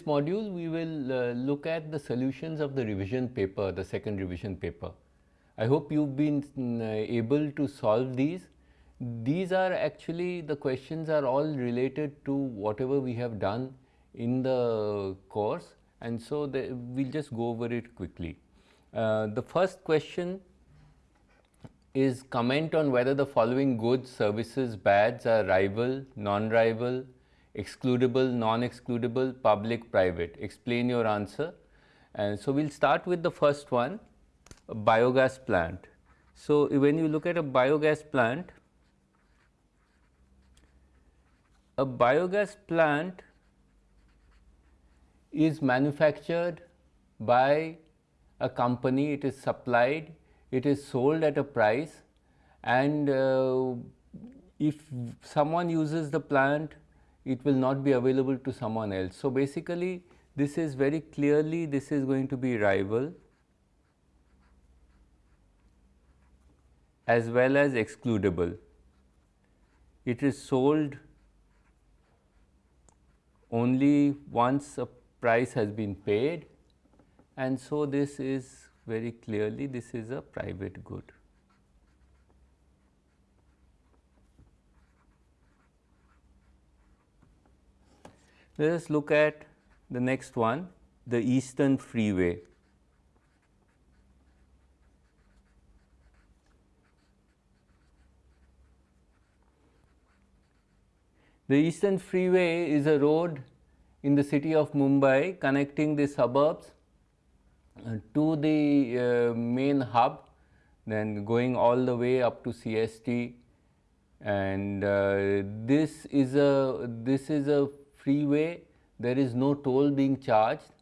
This module, we will uh, look at the solutions of the revision paper, the second revision paper. I hope you've been uh, able to solve these. These are actually the questions are all related to whatever we have done in the course and so the, we'll just go over it quickly. Uh, the first question is comment on whether the following goods, services, bads are rival, non-rival, excludable, non-excludable, public, private. Explain your answer. And so, we will start with the first one, biogas plant. So, when you look at a biogas plant, a biogas plant is manufactured by a company, it is supplied, it is sold at a price and uh, if someone uses the plant it will not be available to someone else. So, basically this is very clearly this is going to be rival as well as excludable. It is sold only once a price has been paid and so this is very clearly this is a private good. Let us look at the next one, the Eastern Freeway. The Eastern Freeway is a road in the city of Mumbai connecting the suburbs uh, to the uh, main hub then going all the way up to CST and uh, this is a this is a freeway, there is no toll being charged.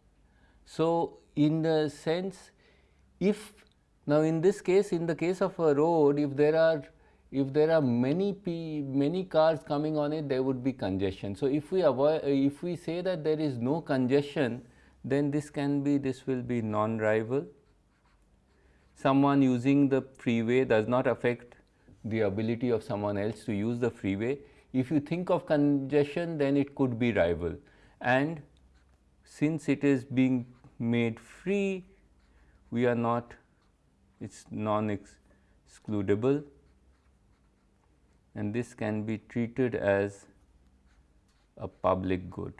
So, in the sense if now in this case in the case of a road if there are if there are many p many cars coming on it there would be congestion. So, if we avoid if we say that there is no congestion then this can be this will be non-rival. Someone using the freeway does not affect the ability of someone else to use the freeway if you think of congestion then it could be rival. And since it is being made free we are not it is non excludable and this can be treated as a public good.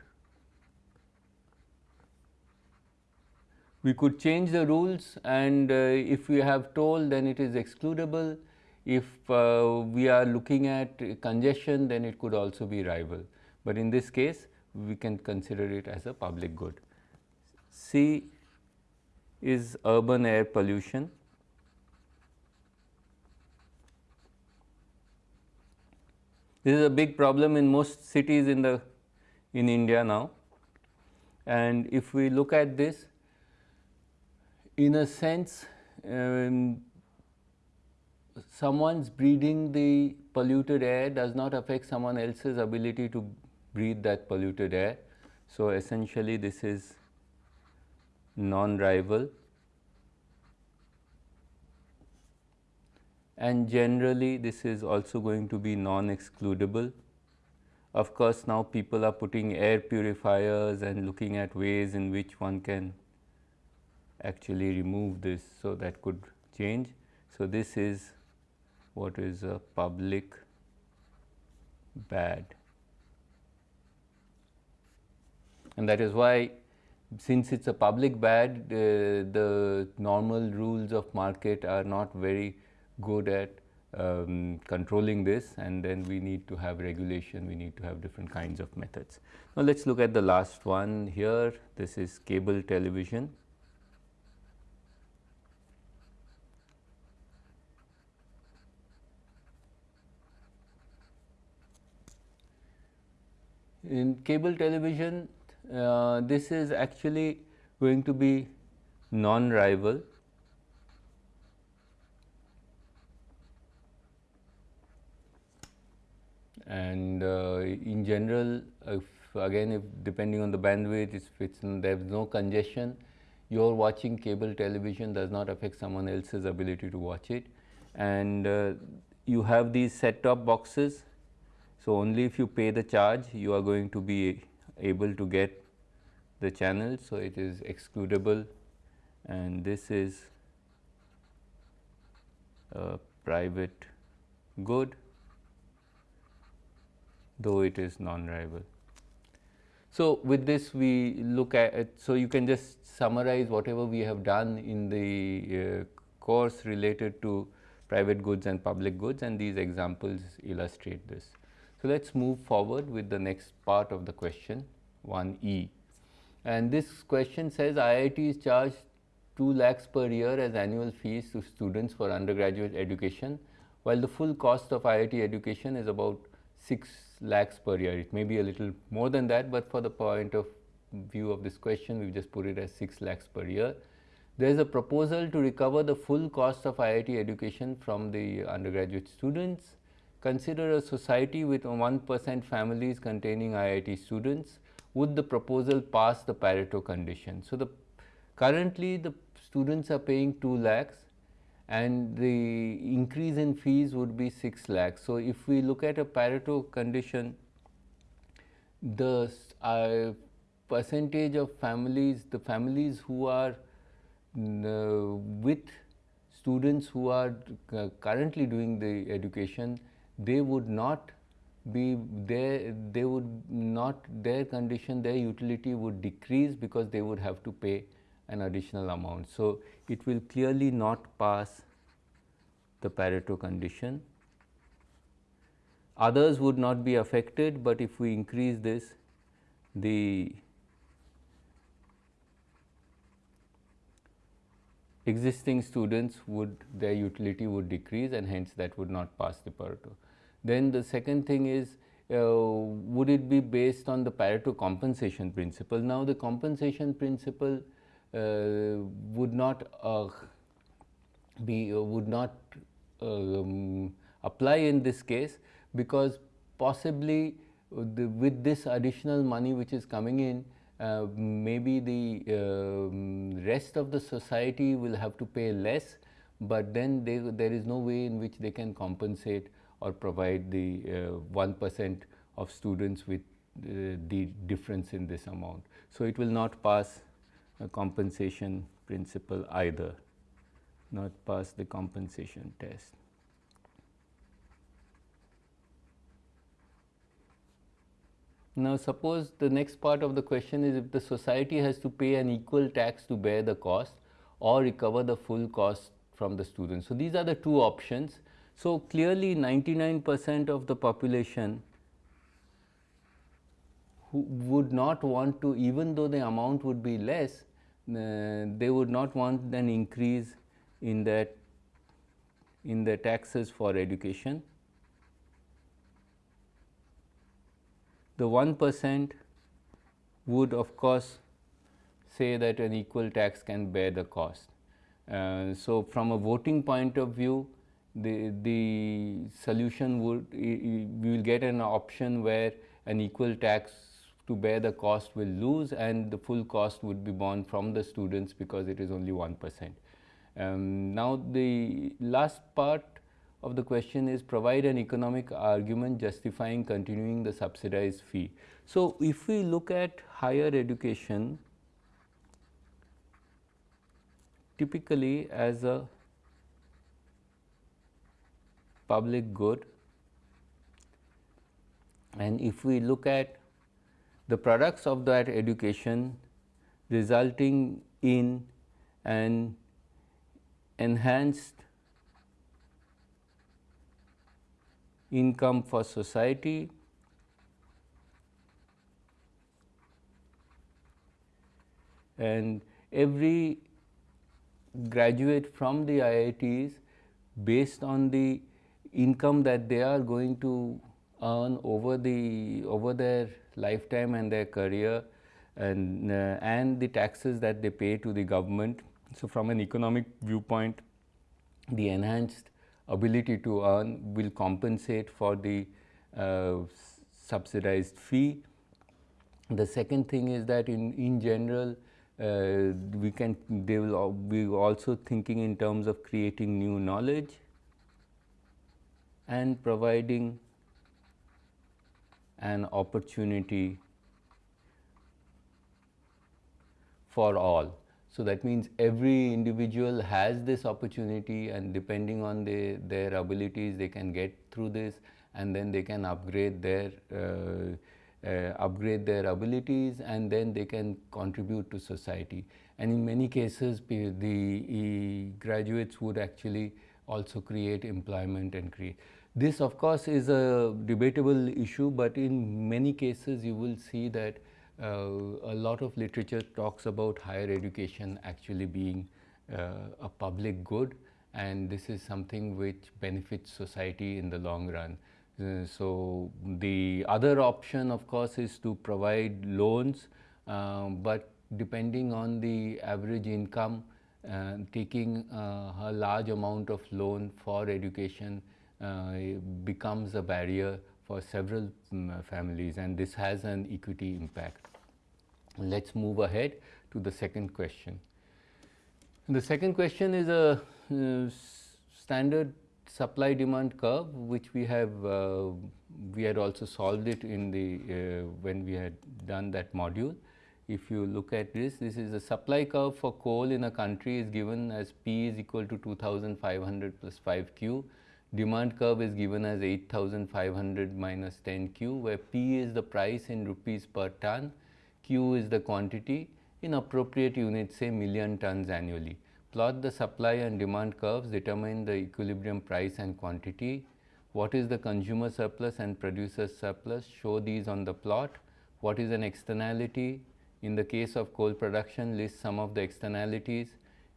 We could change the rules and uh, if we have toll then it is excludable if uh, we are looking at congestion, then it could also be rival, but in this case we can consider it as a public good. C is urban air pollution. This is a big problem in most cities in the in India now and if we look at this in a sense um, someone's breathing the polluted air does not affect someone else's ability to breathe that polluted air. So, essentially this is non-rival and generally this is also going to be non-excludable. Of course, now people are putting air purifiers and looking at ways in which one can actually remove this. So, that could change. So, this is what is a public bad. And that is why since it is a public bad, uh, the normal rules of market are not very good at um, controlling this and then we need to have regulation, we need to have different kinds of methods. Now, let us look at the last one here, this is cable television. In cable television, uh, this is actually going to be non-rival. And uh, in general, if again if depending on the bandwidth, if it's there is no congestion, your watching cable television does not affect someone else's ability to watch it. And uh, you have these set-top boxes so, only if you pay the charge you are going to be able to get the channel. So, it is excludable and this is a private good though it is non-rival. So, with this we look at, so you can just summarize whatever we have done in the uh, course related to private goods and public goods and these examples illustrate this. So, let us move forward with the next part of the question 1e and this question says IIT is charged 2 lakhs per year as annual fees to students for undergraduate education while the full cost of IIT education is about 6 lakhs per year. It may be a little more than that, but for the point of view of this question, we just put it as 6 lakhs per year. There is a proposal to recover the full cost of IIT education from the undergraduate students. Consider a society with 1 percent families containing IIT students. Would the proposal pass the Pareto condition? So, the currently the students are paying 2 lakhs and the increase in fees would be 6 lakhs. So, if we look at a Pareto condition, the uh, percentage of families, the families who are uh, with students who are uh, currently doing the education, they would not be there, they would not, their condition, their utility would decrease because they would have to pay an additional amount. So, it will clearly not pass the Pareto condition. Others would not be affected, but if we increase this the existing students would their utility would decrease and hence that would not pass the Pareto. Then the second thing is uh, would it be based on the Pareto compensation principle? Now, the compensation principle uh, would not uh, be would not um, apply in this case because possibly the, with this additional money which is coming in uh, maybe the uh, rest of the society will have to pay less, but then they, there is no way in which they can compensate or provide the uh, 1 percent of students with the difference in this amount. So, it will not pass a compensation principle either, not pass the compensation test. Now, suppose the next part of the question is if the society has to pay an equal tax to bear the cost or recover the full cost from the students. So, these are the two options. So, clearly 99 percent of the population who would not want to even though the amount would be less, uh, they would not want an increase in that in the taxes for education. The 1 percent would of course say that an equal tax can bear the cost. Uh, so, from a voting point of view, the, the solution would, we will get an option where an equal tax to bear the cost will lose and the full cost would be borne from the students because it is only 1 percent. Um, now, the last part of the question is provide an economic argument justifying continuing the subsidized fee. So, if we look at higher education typically as a public good. And if we look at the products of that education resulting in an enhanced income for society and every graduate from the IITs based on the income that they are going to earn over the over their lifetime and their career and uh, and the taxes that they pay to the government. So, from an economic viewpoint the enhanced ability to earn will compensate for the uh, subsidized fee. The second thing is that in, in general uh, we can they will be also thinking in terms of creating new knowledge and providing an opportunity for all. So, that means every individual has this opportunity and depending on the, their abilities they can get through this and then they can upgrade their uh, uh, upgrade their abilities and then they can contribute to society. And in many cases the graduates would actually also create employment and create. This of course is a debatable issue, but in many cases you will see that uh, a lot of literature talks about higher education actually being uh, a public good and this is something which benefits society in the long run. Uh, so, the other option of course is to provide loans, uh, but depending on the average income, uh, taking uh, a large amount of loan for education becomes a barrier for several um, families and this has an equity impact. Let us move ahead to the second question. The second question is a uh, standard supply demand curve which we have uh, we had also solved it in the uh, when we had done that module. If you look at this, this is the supply curve for coal in a country is given as P is equal to 2500 plus 5 Q demand curve is given as 8500 minus 10 Q where P is the price in rupees per ton, Q is the quantity in appropriate units say million tons annually. Plot the supply and demand curves, determine the equilibrium price and quantity. What is the consumer surplus and producer surplus? Show these on the plot. What is an externality? In the case of coal production, list some of the externalities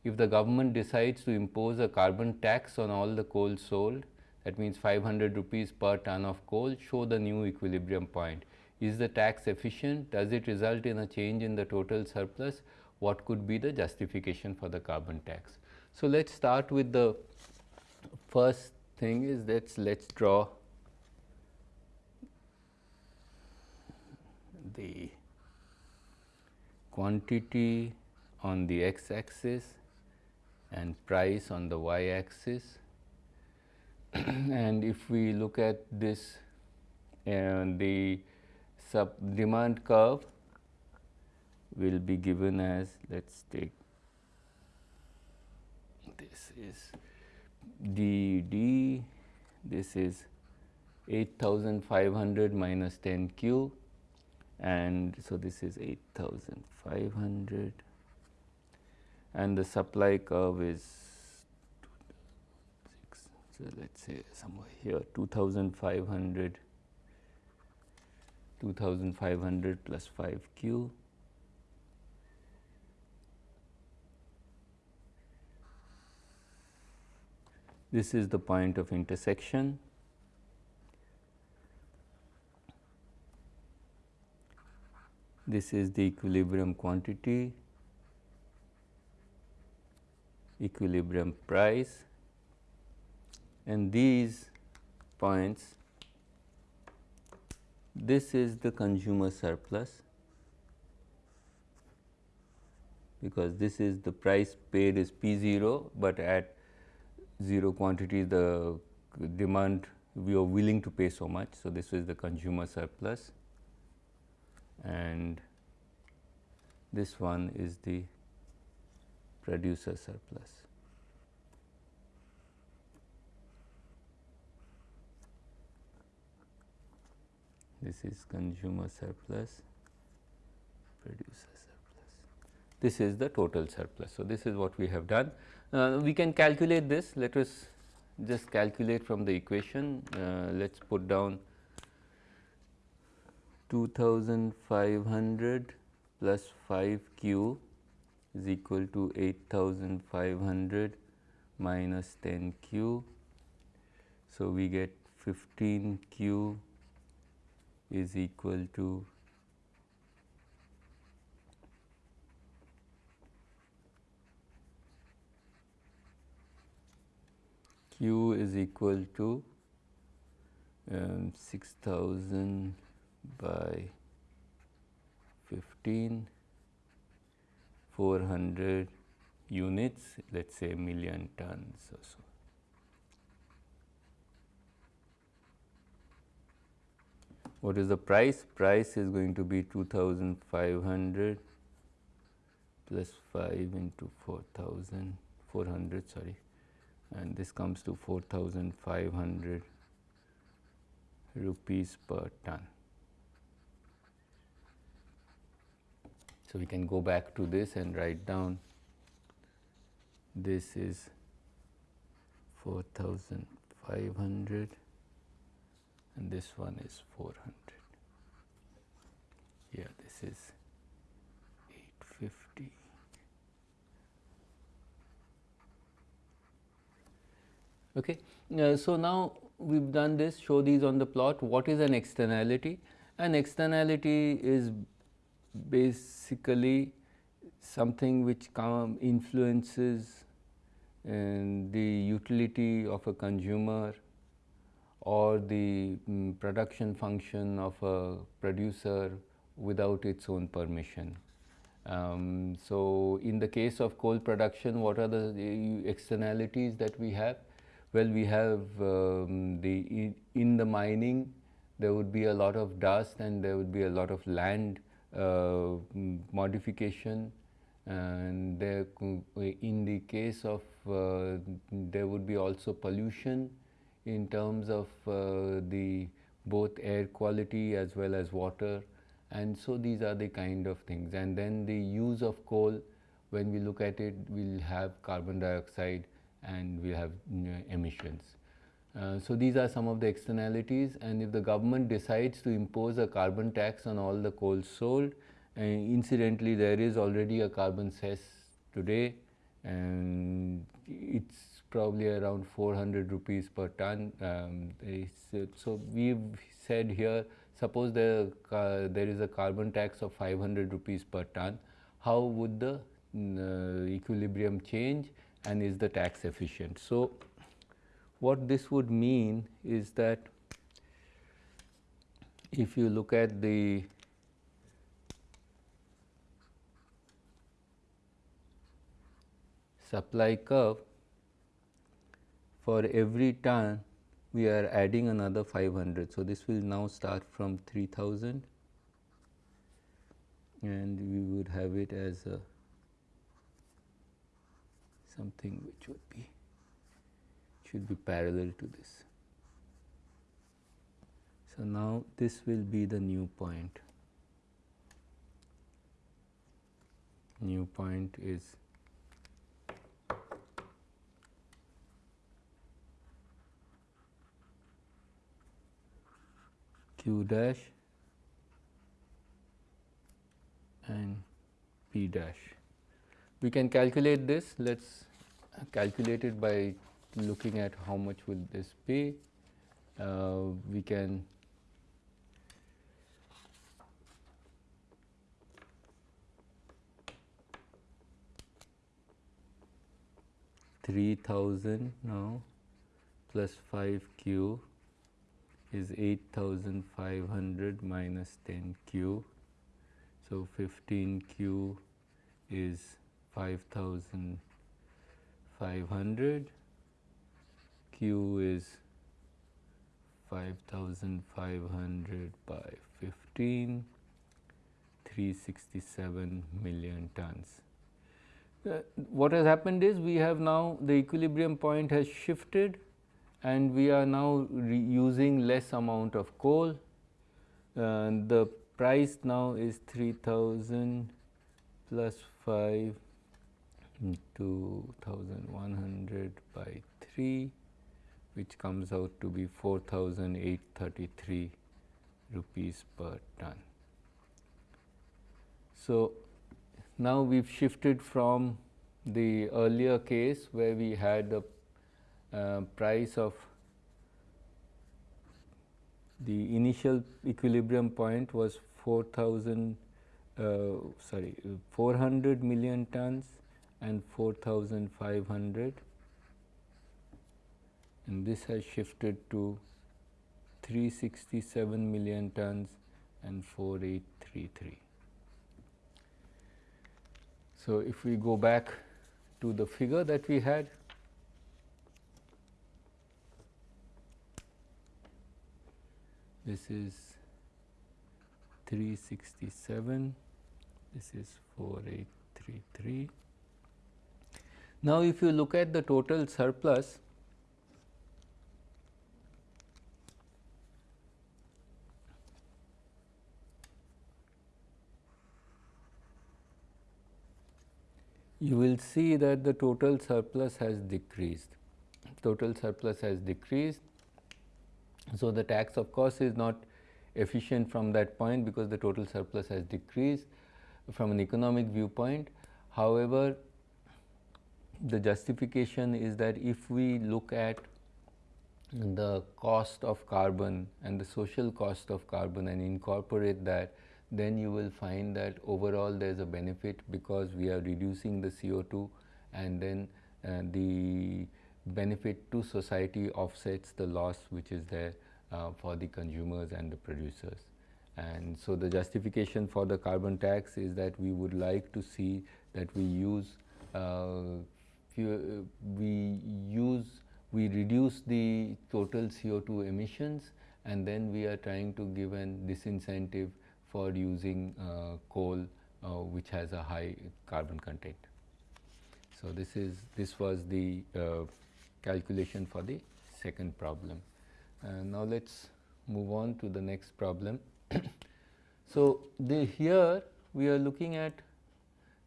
if the government decides to impose a carbon tax on all the coal sold, that means 500 rupees per ton of coal, show the new equilibrium point. Is the tax efficient? Does it result in a change in the total surplus? What could be the justification for the carbon tax? So, let us start with the first thing is that let us draw the quantity on the x axis and price on the y axis. and if we look at this and the sub demand curve will be given as let us take this is d d this is 8500 minus 10 q and so this is 8500 and the supply curve is so let us say somewhere here 2500 2500 plus 5 q. This is the point of intersection. This is the equilibrium quantity equilibrium price and these points this is the consumer surplus because this is the price paid is P 0, but at 0 quantity the demand we are willing to pay so much. So, this is the consumer surplus and this one is the producer surplus. This is consumer surplus, producer surplus. This is the total surplus. So, this is what we have done. Uh, we can calculate this. Let us just calculate from the equation. Uh, let us put down 2500 plus 5 q is equal to 8500 minus 10 q. So, we get 15 q is equal to q is equal to um, 6000 by 15 400 units, let us say million tons or so. What is the price? Price is going to be 2500 plus 5 into 4000 400 sorry and this comes to 4500 rupees per ton. So, we can go back to this and write down this is 4500 and this one is 400. Yeah, this is 850. Okay. Uh, so, now we have done this show these on the plot what is an externality? An externality is basically something which influences the utility of a consumer or the um, production function of a producer without its own permission. Um, so, in the case of coal production what are the externalities that we have? Well, we have um, the in the mining there would be a lot of dust and there would be a lot of land modification and there in the case of uh, there would be also pollution in terms of uh, the both air quality as well as water and so these are the kind of things and then the use of coal when we look at it we will have carbon dioxide and we have emissions. Uh, so, these are some of the externalities and if the government decides to impose a carbon tax on all the coal sold, incidentally there is already a carbon cess today and it is probably around 400 rupees per ton. Um, so, we have said here suppose there, uh, there is a carbon tax of 500 rupees per ton, how would the uh, equilibrium change and is the tax efficient. So, what this would mean is that if you look at the supply curve for every ton we are adding another 500. So, this will now start from 3000 and we would have it as a something which would be should be parallel to this. So, now this will be the new point. New point is q dash and p dash. We can calculate this. Let us calculate it by looking at how much will this be. Uh, we can three thousand now plus five q is eight thousand five hundred minus ten q. So, fifteen q is 5500 q is 5500 by 15 367 million tons. Uh, what has happened is we have now the equilibrium point has shifted and we are now using less amount of coal. Uh, the price now is 3000 plus 5 2100 by 3 which comes out to be 4833 rupees per ton. So, now we have shifted from the earlier case where we had the uh, price of the initial equilibrium point was 4000 uh, sorry 400 million tons and 4500 and this has shifted to 367 million tons and 4833. So, if we go back to the figure that we had this is 367 this is 4833. Now, if you look at the total surplus, you will see that the total surplus has decreased. Total surplus has decreased. So, the tax of course, is not efficient from that point because the total surplus has decreased from an economic viewpoint. However, the justification is that if we look at the cost of carbon and the social cost of carbon and incorporate that then you will find that overall there is a benefit because we are reducing the CO2 and then uh, the benefit to society offsets the loss which is there uh, for the consumers and the producers. And so, the justification for the carbon tax is that we would like to see that we use uh, we use we reduce the total CO2 emissions and then we are trying to give an disincentive for using uh, coal uh, which has a high carbon content. So, this is this was the uh, calculation for the second problem. now, let us move on to the next problem. so, the here we are looking at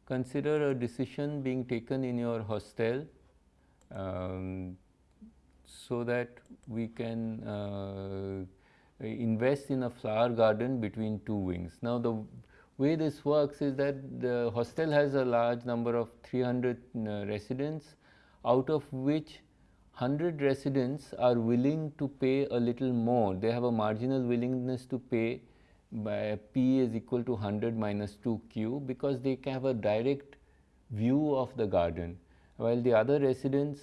consider a decision being taken in your hostel um, so that we can uh, invest in a flower garden between two wings. Now, the way this works is that the hostel has a large number of 300 uh, residents out of which 100 residents are willing to pay a little more. They have a marginal willingness to pay by P is equal to 100 minus 2 Q because they can have a direct view of the garden while the other residents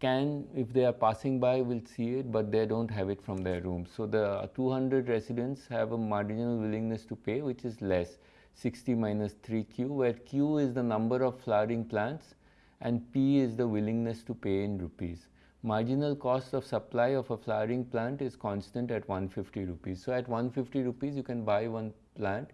can if they are passing by will see it, but they do not have it from their room. So, the 200 residents have a marginal willingness to pay which is less 60 minus 3 q where q is the number of flowering plants and p is the willingness to pay in rupees. Marginal cost of supply of a flowering plant is constant at 150 rupees. So, at 150 rupees you can buy one plant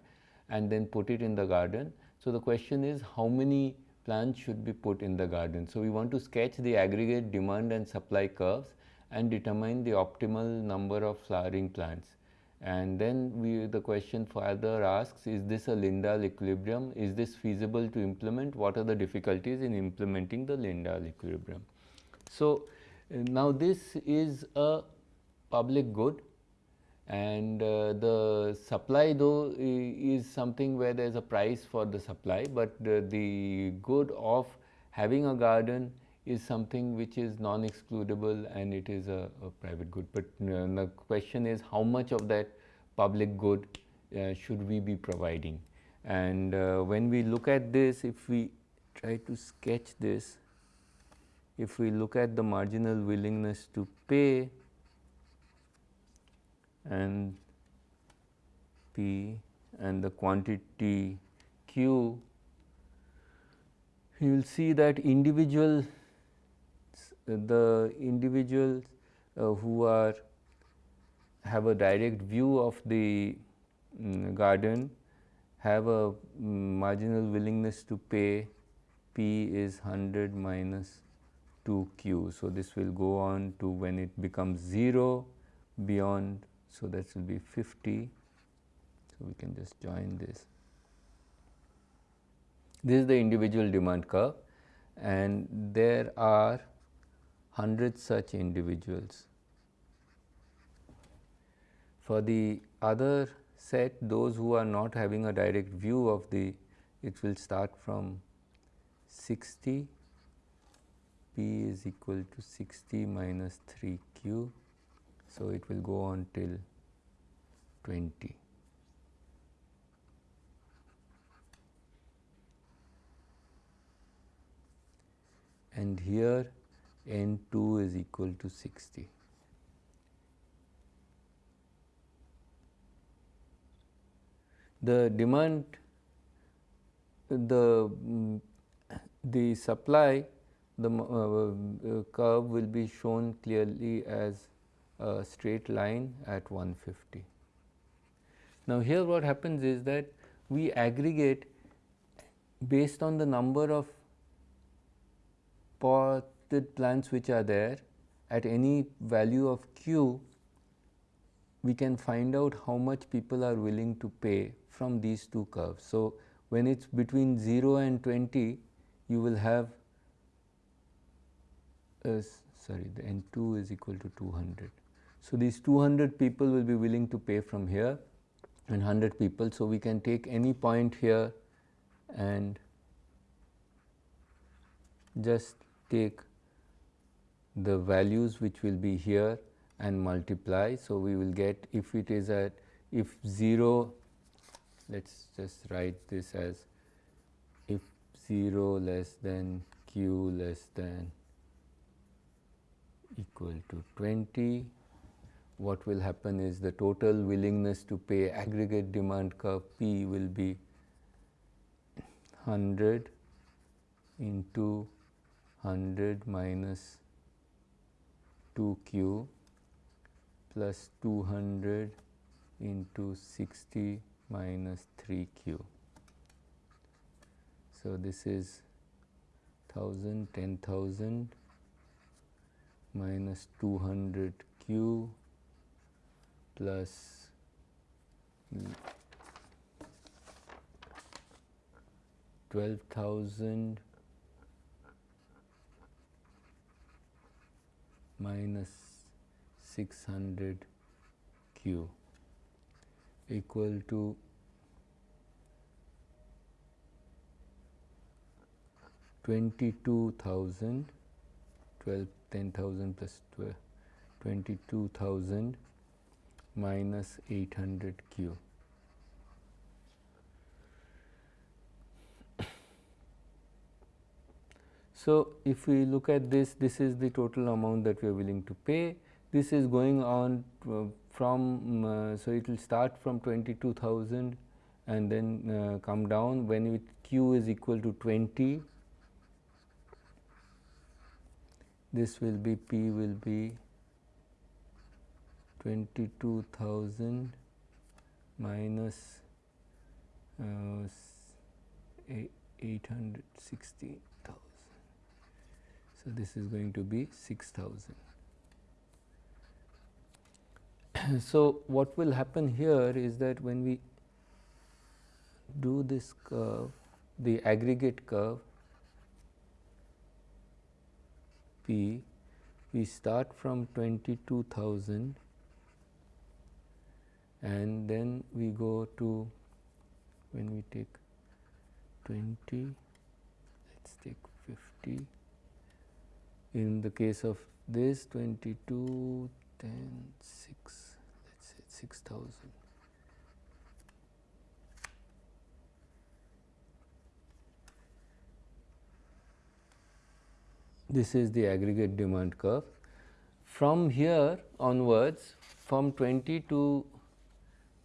and then put it in the garden. So, the question is how many plants should be put in the garden. So, we want to sketch the aggregate demand and supply curves and determine the optimal number of flowering plants. And then we the question further asks is this a Lindahl equilibrium? Is this feasible to implement? What are the difficulties in implementing the Lindahl equilibrium? So, now this is a public good and uh, the supply though is something where there is a price for the supply, but uh, the good of having a garden is something which is non-excludable and it is a, a private good. But uh, the question is how much of that public good uh, should we be providing. And uh, when we look at this, if we try to sketch this, if we look at the marginal willingness to pay, and P and the quantity Q, you will see that individual the individuals uh, who are have a direct view of the um, garden have a um, marginal willingness to pay P is 100 minus 2 Q. So, this will go on to when it becomes 0 beyond so, that will be 50. So, we can just join this. This is the individual demand curve and there are 100 such individuals. For the other set those who are not having a direct view of the it will start from 60 p is equal to 60 minus 3 q so, it will go on till 20. and here n 2 is equal to 60. The demand the the supply the uh, uh, curve will be shown clearly as a straight line at 150. Now, here what happens is that we aggregate based on the number of potted plants which are there at any value of q we can find out how much people are willing to pay from these two curves. So, when it is between 0 and 20 you will have uh, sorry the n 2 is equal to 200. So, these 200 people will be willing to pay from here and 100 people. So, we can take any point here and just take the values which will be here and multiply. So, we will get if it is at if 0 let us just write this as if 0 less than q less than equal to 20 what will happen is the total willingness to pay aggregate demand curve P will be 100 into 100 minus 2q plus 200 into 60 minus 3q. So, this is 1000, 10,000 minus 200q plus twelve thousand minus six hundred q equal to twenty two thousand twelve ten thousand plus twelve twenty two thousand minus 800 q. So, if we look at this, this is the total amount that we are willing to pay. This is going on uh, from, uh, so it will start from 22,000 and then uh, come down when it q is equal to 20. This will be p will be 22,000 minus uh, 860,000. So, this is going to be 6,000. so, what will happen here is that when we do this curve, the aggregate curve P, we start from 22,000 and then we go to when we take 20 let us take 50 in the case of this 22 10 6 let us say 6000 this is the aggregate demand curve. From here onwards from 20 to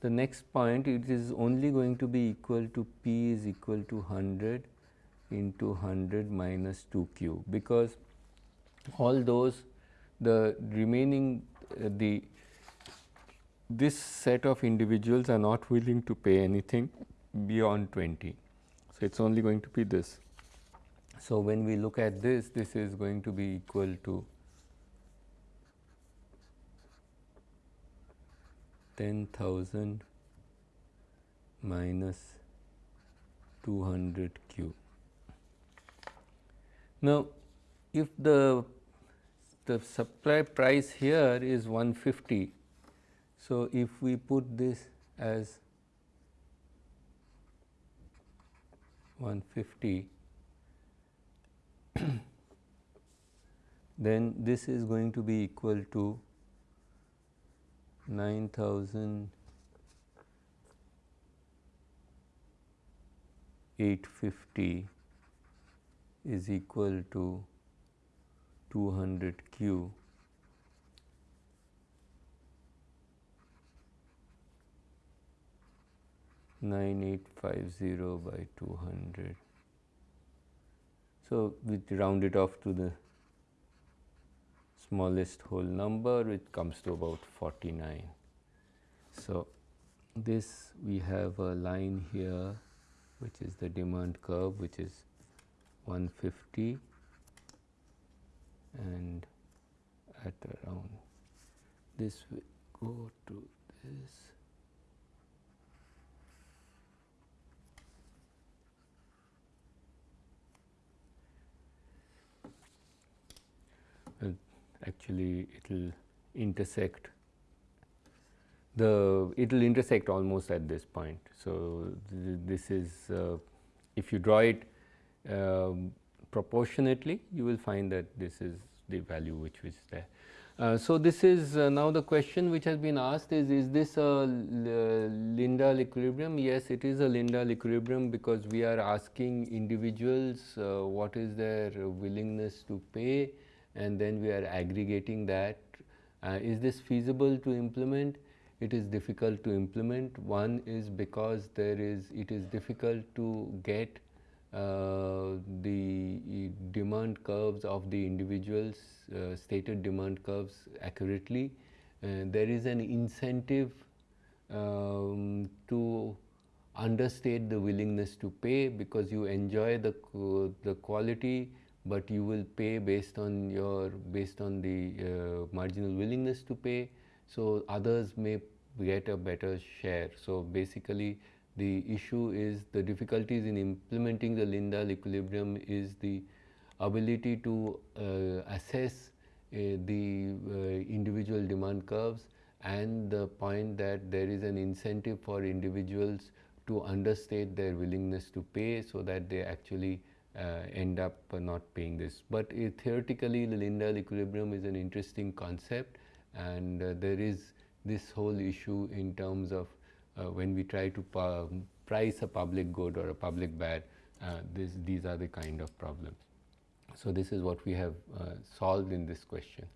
the next point it is only going to be equal to p is equal to 100 into 100 minus 2 q because all those the remaining uh, the this set of individuals are not willing to pay anything beyond 20. So, it is only going to be this. So, when we look at this, this is going to be equal to 10,000 minus 200 q. Now, if the the supply price here is 150. So, if we put this as 150 then this is going to be equal to 9850 is equal to 200 q nine eight five zero by two hundred. So, we round it off to the smallest whole number which comes to about 49. So, this we have a line here which is the demand curve which is 150 and at around this we go to this actually it will intersect the it will intersect almost at this point. So, th this is uh, if you draw it um, proportionately you will find that this is the value which is there. Uh, so, this is uh, now the question which has been asked is, is this a Lindahl equilibrium? Yes, it is a Lindahl equilibrium because we are asking individuals uh, what is their willingness to pay and then we are aggregating that. Uh, is this feasible to implement? It is difficult to implement. One is because there is, it is difficult to get uh, the demand curves of the individuals, uh, stated demand curves accurately. Uh, there is an incentive um, to understate the willingness to pay because you enjoy the, the quality but you will pay based on your based on the uh, marginal willingness to pay. So others may get a better share. So basically the issue is the difficulties in implementing the Lindahl equilibrium is the ability to uh, assess uh, the uh, individual demand curves and the point that there is an incentive for individuals to understate their willingness to pay so that they actually uh, end up not paying this. But uh, theoretically the Lindahl equilibrium is an interesting concept and uh, there is this whole issue in terms of uh, when we try to price a public good or a public bad, uh, this, these are the kind of problems. So, this is what we have uh, solved in this question.